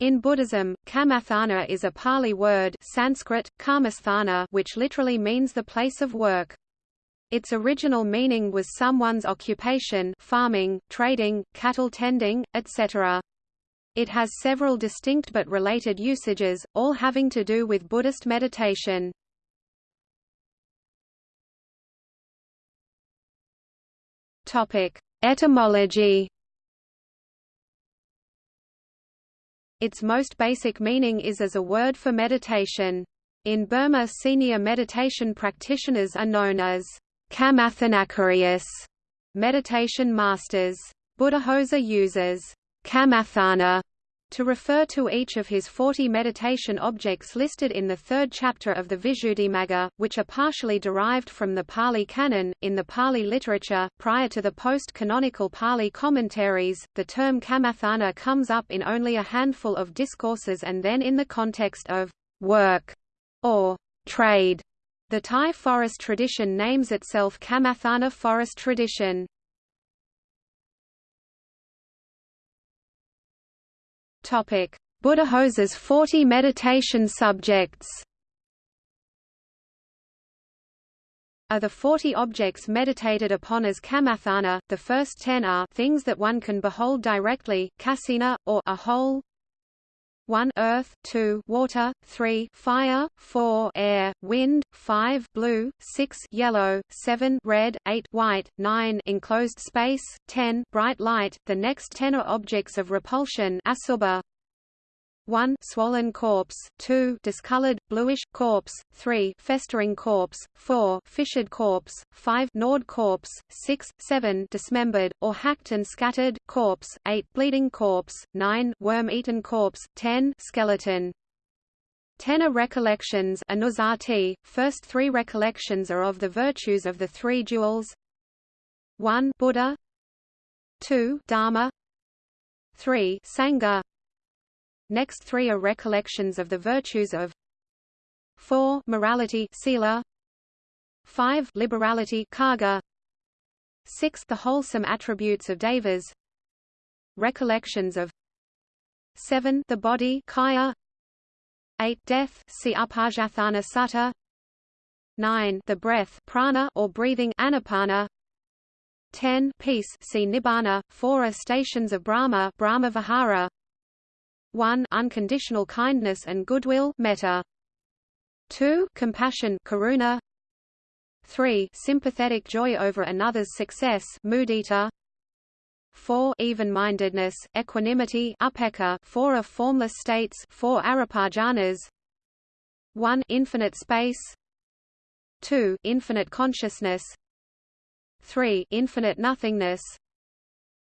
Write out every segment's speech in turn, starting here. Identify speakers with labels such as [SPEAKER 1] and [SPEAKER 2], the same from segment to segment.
[SPEAKER 1] In Buddhism, kamatthana is a Pali word Sanskrit, karmasthana which literally means the place of work. Its original meaning was someone's occupation farming, trading, cattle tending, etc. It has several distinct but related usages, all having to do with Buddhist meditation. Etymology Its most basic meaning is as a word for meditation. In Burma senior meditation practitioners are known as Kamathanacarius, meditation masters. Buddhaghosa uses Kamatthana to refer to each of his 40 meditation objects listed in the third chapter of the Visuddhimagga, which are partially derived from the Pali Canon. In the Pali literature, prior to the post canonical Pali commentaries, the term kamatthana comes up in only a handful of discourses and then in the context of work or trade. The Thai forest tradition names itself Kamatthana forest tradition. Topic: Buddhaghosa's 40 meditation subjects. Are the 40 objects meditated upon as kamatthana, the first 10 are things that one can behold directly, kasina, or a whole, 1 earth, 2 water, 3 fire, 4 air, wind, 5 blue, 6 yellow, 7 red, 8 white, 9 enclosed space, 10 bright light. The next 10 are objects of repulsion asubha, 1 swollen corpse, 2 discolored, bluish, corpse, 3 festering corpse, 4 fissured corpse, 5 gnawed corpse, 6, 7 dismembered, or hacked and scattered, corpse, 8 bleeding corpse, 9 worm-eaten corpse, 10 skeleton. Ten are recollections anussati. First three recollections are of the virtues of the three jewels. 1 Buddha. 2 Dharma. 3 Sangha Next three are recollections of the virtues of 4 morality sila. 5 liberality caga. 6 the wholesome attributes of devas. Recollections of 7 the body kaya. 8 death see Upajjhatthana sutta. 9 the breath prana or breathing anapana. 10 peace see nibbana. 4 are stations of brahma brahma vihara 1 unconditional kindness and goodwill metta. 2 compassion karuna. 3 sympathetic joy over another's success mudita. 4 even-mindedness equanimity upekkha 4 are formless states 4 arupajhanas 1 infinite space. 2 infinite consciousness. 3 infinite nothingness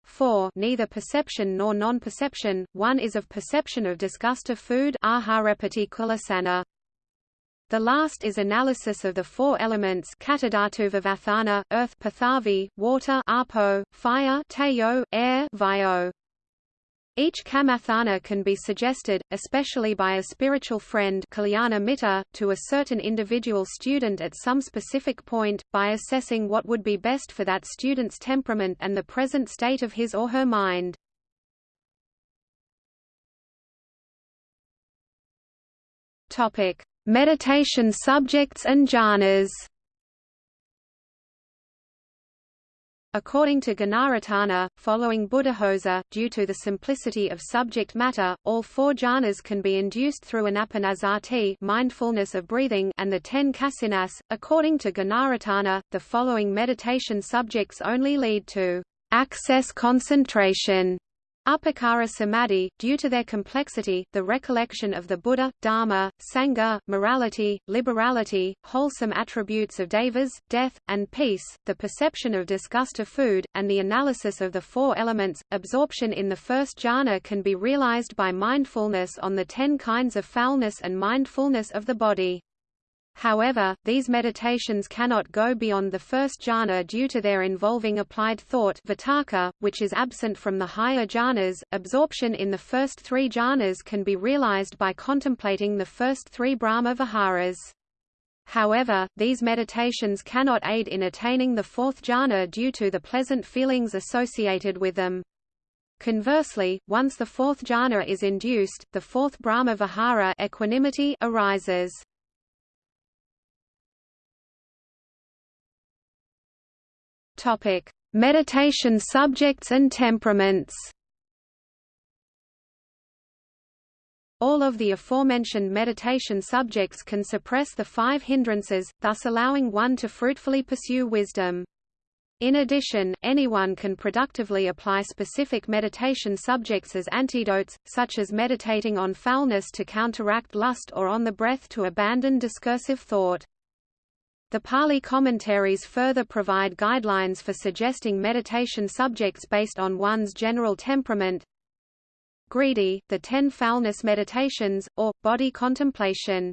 [SPEAKER 1] 4 neither perception nor non-perception, one is of perception of disgust of food. The last is analysis of the four elements earth Pathavi, water Apo, fire Tejo, air Vayo. Each kamatthana can be suggested, especially by a spiritual friend mitta, to a certain individual student at some specific point, by assessing what would be best for that student's temperament and the present state of his or her mind. Meditation subjects and jhanas According to Gunaratana, following Buddhaghosa, due to the simplicity of subject matter, all four jhanas can be induced through anapanasati mindfulness of breathing and the ten kasinas. According to Gunaratana, the following meditation subjects only lead to access concentration Upacara samadhi, due to their complexity, the recollection of the Buddha, Dharma, Sangha, morality, liberality, wholesome attributes of devas, death, and peace, the perception of disgust of food, and the analysis of the four elements. Absorption in the first jhana can be realized by mindfulness on the ten kinds of foulness and mindfulness of the body. However, these meditations cannot go beyond the first jhana due to their involving applied thought vitakka, which is absent from the higher jhanas. Absorption in the first three jhanas can be realized by contemplating the first three Brahma viharas. However, these meditations cannot aid in attaining the fourth jhana due to the pleasant feelings associated with them. Conversely, once the fourth jhana is induced, the fourth Brahma Vihara equanimity arises. Topic: Meditation subjects and temperaments. All of the aforementioned meditation subjects can suppress the five hindrances, thus allowing one to fruitfully pursue wisdom. In addition, anyone can productively apply specific meditation subjects as antidotes, such as meditating on foulness to counteract lust or on the breath to abandon discursive thought. The Pali commentaries further provide guidelines for suggesting meditation subjects based on one's general temperament. Greedy, the ten foulness meditations, or, body contemplation.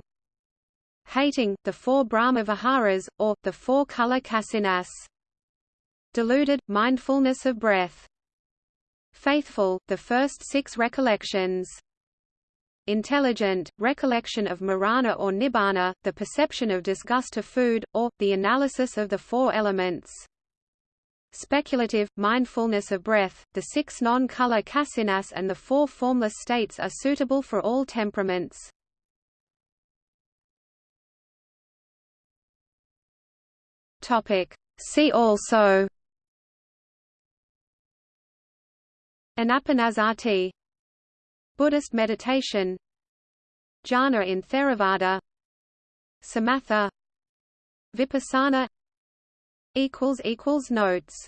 [SPEAKER 1] Hating, the four Brahma Viharas, or, the four color kasinas deluded, mindfulness of breath. Faithful, the first six recollections. Intelligent, recollection of marana or nibbana, the perception of disgust of food, or, the analysis of the four elements. Speculative, mindfulness of breath, the six non-color kasinas and the four formless states are suitable for all temperaments. See also Anapanasati Buddhist meditation Jhana in Theravada Samatha Vipassana Notes